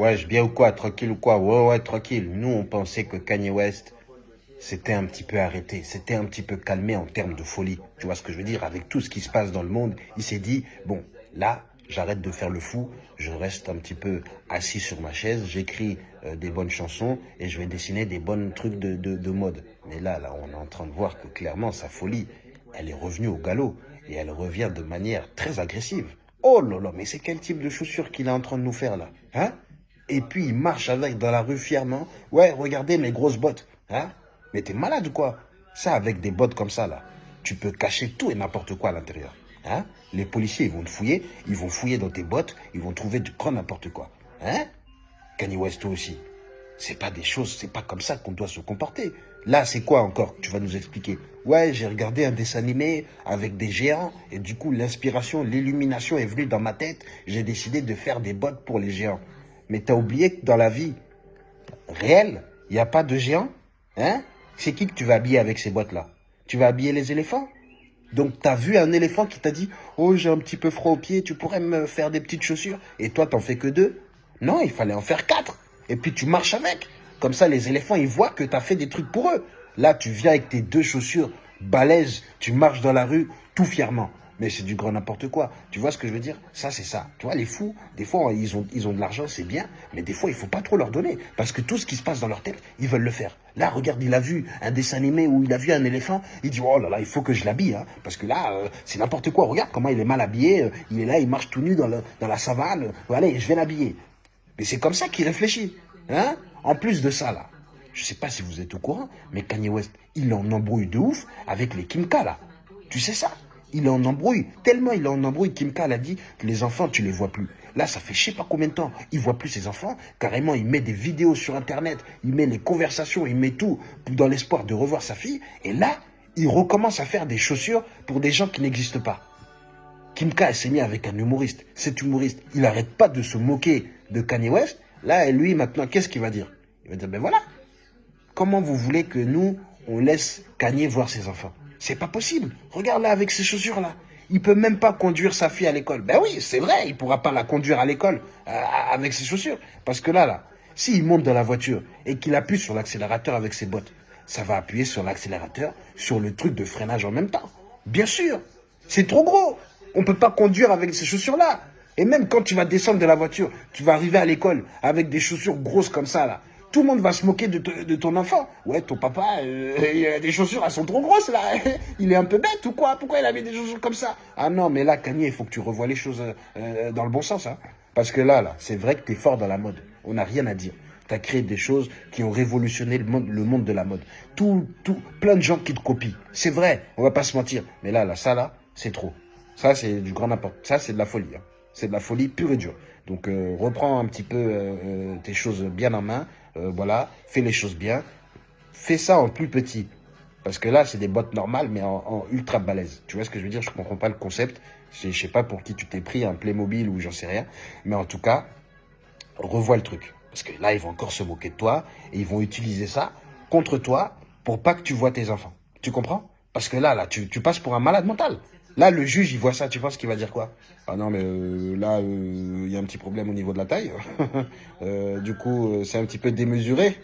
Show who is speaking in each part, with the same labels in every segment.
Speaker 1: Wesh, bien ou quoi Tranquille ou quoi? Ouais, ouais, tranquille. Nous, on pensait que Kanye West, c'était un petit peu arrêté, c'était un petit peu calmé en termes de folie. Tu vois ce que je veux dire? Avec tout ce qui se passe dans le monde, il s'est dit, bon, là, j'arrête de faire le fou, je reste un petit peu assis sur ma chaise, j'écris euh, des bonnes chansons et je vais dessiner des bonnes trucs de, de, de mode. Mais là, là, on est en train de voir que clairement, sa folie, elle est revenue au galop et elle revient de manière très agressive. Oh là là, mais c'est quel type de chaussures qu'il est en train de nous faire là? Hein? Et puis il marche avec dans la rue fièrement. Ouais, regardez mes grosses bottes. Hein Mais t'es malade ou quoi? Ça, avec des bottes comme ça, là, tu peux cacher tout et n'importe quoi à l'intérieur. Hein Les policiers, ils vont te fouiller, ils vont fouiller dans tes bottes, ils vont trouver du grand n'importe quoi. Hein Kanye West, toi aussi. C'est pas des choses, c'est pas comme ça qu'on doit se comporter. Là, c'est quoi encore? Tu vas nous expliquer. Ouais, j'ai regardé un dessin animé avec des géants et du coup, l'inspiration, l'illumination est venue dans ma tête. J'ai décidé de faire des bottes pour les géants. Mais t'as oublié que dans la vie réelle, il n'y a pas de géant Hein? C'est qui que tu vas habiller avec ces bottes-là Tu vas habiller les éléphants? Donc, tu as vu un éléphant qui t'a dit « Oh, j'ai un petit peu froid aux pieds, tu pourrais me faire des petites chaussures ?» Et toi, t'en fais que deux? Non, il fallait en faire quatre. Et puis, tu marches avec. Comme ça, les éléphants, ils voient que tu as fait des trucs pour eux. Là, tu viens avec tes deux chaussures balèzes, tu marches dans la rue tout fièrement mais c'est du grand n'importe quoi. Tu vois ce que je veux dire? Ça, c'est ça. Tu vois, les fous, des fois, ils ont, ils ont de l'argent, c'est bien, mais des fois, il faut pas trop leur donner, parce que tout ce qui se passe dans leur tête, ils veulent le faire. Là, regarde, il a vu un dessin animé où il a vu un éléphant, il dit, oh là là, il faut que je l'habille, hein, parce que là, euh, c'est n'importe quoi. Regarde comment il est mal habillé, euh, il est là, il marche tout nu dans, le, dans la savane, allez, je vais l'habiller. Mais c'est comme ça qu'il réfléchit. Hein en plus de ça, là, je sais pas si vous êtes au courant, mais Kanye West, il en embrouille de ouf avec les Kimka, là. Tu sais ça? Il est en embrouille. Tellement il est en embrouille, Kim K a dit les enfants, tu les vois plus. Là, ça fait je sais pas combien de temps. Il voit plus ses enfants. Carrément, il met des vidéos sur Internet. Il met les conversations, il met tout dans l'espoir de revoir sa fille. Et là, il recommence à faire des chaussures pour des gens qui n'existent pas. Kim K s'est mis avec un humoriste. Cet humoriste, il n'arrête pas de se moquer de Kanye West. Là, et lui, maintenant, qu'est-ce qu'il va dire? Il va dire, ben voilà. Comment vous voulez que nous, on laisse Kanye voir ses enfants? C'est pas possible. Regarde là avec ces chaussures-là. Il peut même pas conduire sa fille à l'école. Ben oui, c'est vrai, il pourra pas la conduire à l'école euh, avec ses chaussures. Parce que là, là, s'il monte dans la voiture et qu'il appuie sur l'accélérateur avec ses bottes, ça va appuyer sur l'accélérateur, sur le truc de freinage en même temps. Bien sûr, c'est trop gros. On peut pas conduire avec ces chaussures-là. Et même quand tu vas descendre de la voiture, tu vas arriver à l'école avec des chaussures grosses comme ça, là tout le monde va se moquer de, ton enfant. Ouais, ton papa, euh, il a des chaussures, elles sont trop grosses là. Il est un peu bête ou quoi? Pourquoi il a mis des chaussures comme ça? Ah non, mais là, Kanye, il faut que tu revoies les choses euh, dans le bon sens. Hein. Parce que là, là, c'est vrai que tu es fort dans la mode. On n'a rien à dire. Tu as créé des choses qui ont révolutionné le monde, le monde de la mode. Tout, tout, plein de gens qui te copient. C'est vrai, on va pas se mentir. Mais là, là, ça là, c'est trop. Ça, c'est du grand n'importe. Ça, c'est de la folie. Hein. C'est de la folie pure et dure. Donc, euh, reprends un petit peu tes choses bien en main. Euh, voilà, fais les choses bien. Fais ça en plus petit. Parce que là, c'est des bottes normales, mais en, ultra balèze. Tu vois ce que je veux dire? Je comprends pas le concept. Je sais pas pour qui tu t'es pris, un Playmobil ou j'en sais rien. Mais en tout cas, revois le truc. Parce que là, ils vont encore se moquer de toi et ils vont utiliser ça contre toi pour pas que tu vois tes enfants. Tu comprends? Parce que là, là, tu, tu passes pour un malade mental. Là, le juge, il voit ça, tu penses qu'il va dire quoi? Ah non, mais euh, là, euh, il y a un petit problème au niveau de la taille. Euh, du coup, c'est un petit peu démesuré.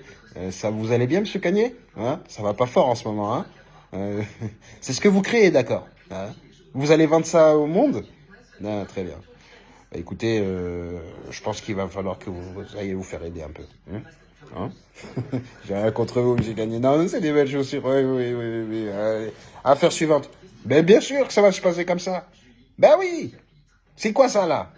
Speaker 1: ça vous allez bien, monsieur Cagné hein? Ça va pas fort en ce moment. Hein? C'est ce que vous créez, d'accord? Hein? Vous allez vendre ça au monde? Non, Très bien. Bah, écoutez, je pense qu'il va falloir que vous, ayez vous faire aider un peu. Hein, J'ai rien contre vous, monsieur Cagné. Non, c'est des belles chaussures. Oui, oui. oui. Affaire suivante. Ben bien sûr que ça va se passer comme ça. Ben oui. C'est quoi ça là?